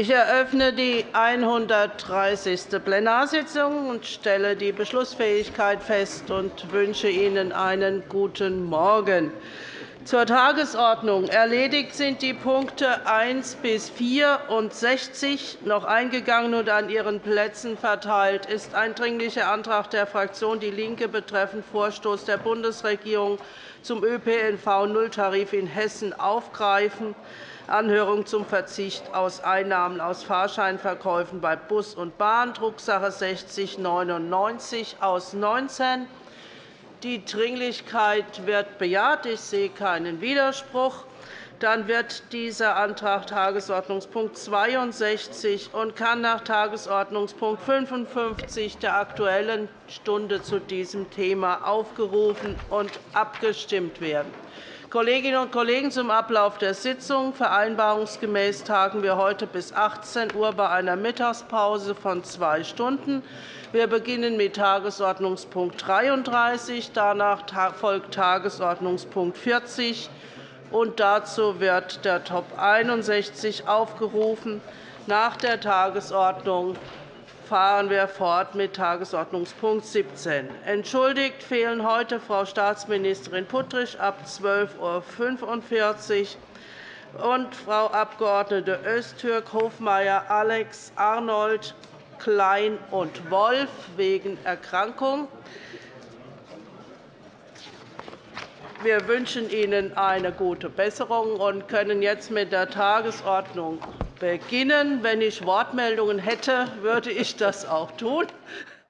Ich eröffne die 130. Plenarsitzung und stelle die Beschlussfähigkeit fest und wünsche Ihnen einen guten Morgen. Zur Tagesordnung. Erledigt sind die Punkte 1 bis 64 noch eingegangen und an Ihren Plätzen verteilt ist ein Dringlicher Antrag der Fraktion DIE LINKE betreffend Vorstoß der Bundesregierung zum ÖPNV-Nulltarif in Hessen aufgreifen. Anhörung zum Verzicht aus Einnahmen aus Fahrscheinverkäufen bei Bus und Bahn, Drucksache 6099 aus 19 die Dringlichkeit wird bejaht. Ich sehe keinen Widerspruch. Dann wird dieser Antrag Tagesordnungspunkt 62 und kann nach Tagesordnungspunkt 55 der Aktuellen Stunde zu diesem Thema aufgerufen und abgestimmt werden. Kolleginnen und Kollegen, zum Ablauf der Sitzung. Vereinbarungsgemäß tagen wir heute bis 18 Uhr bei einer Mittagspause von zwei Stunden. Wir beginnen mit Tagesordnungspunkt 33. Danach folgt Tagesordnungspunkt 40. Und dazu wird der Top 61 aufgerufen. Nach der Tagesordnung fahren wir fort mit Tagesordnungspunkt 17. Entschuldigt fehlen heute Frau Staatsministerin Puttrich ab 12.45 Uhr und Frau Abg. Öztürk, Hofmeier, Alex, Arnold, Klein und Wolf wegen Erkrankung. Wir wünschen Ihnen eine gute Besserung und können jetzt mit der Tagesordnung beginnen. Wenn ich Wortmeldungen hätte, würde ich das auch tun.